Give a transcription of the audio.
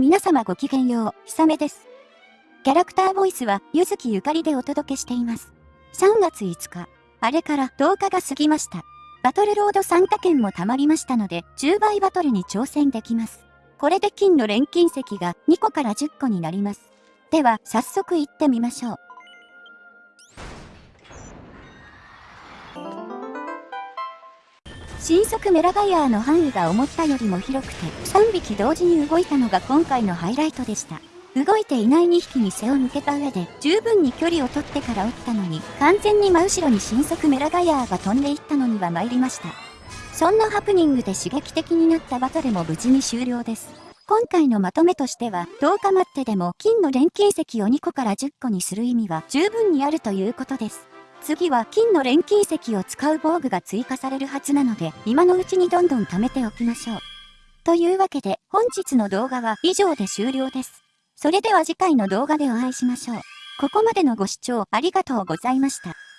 皆様ごきげんよう、ひさめです。キャラクターボイスは、ゆずきゆかりでお届けしています。3月5日、あれから10日が過ぎました。バトルロード参加券も貯まりましたので、10倍バトルに挑戦できます。これで金の錬金石が2個から10個になります。では、早速行ってみましょう。新速メラガイアーの範囲が思ったよりも広くて、3匹同時に動いたのが今回のハイライトでした。動いていない2匹に背を向けた上で、十分に距離を取ってから撃ったのに、完全に真後ろに新速メラガイアーが飛んでいったのには参りました。そんなハプニングで刺激的になったバトルも無事に終了です。今回のまとめとしては、10日待ってでも金の錬金石を2個から10個にする意味は十分にあるということです。次は金の錬金石を使う防具が追加されるはずなので、今のうちにどんどん貯めておきましょう。というわけで、本日の動画は以上で終了です。それでは次回の動画でお会いしましょう。ここまでのご視聴ありがとうございました。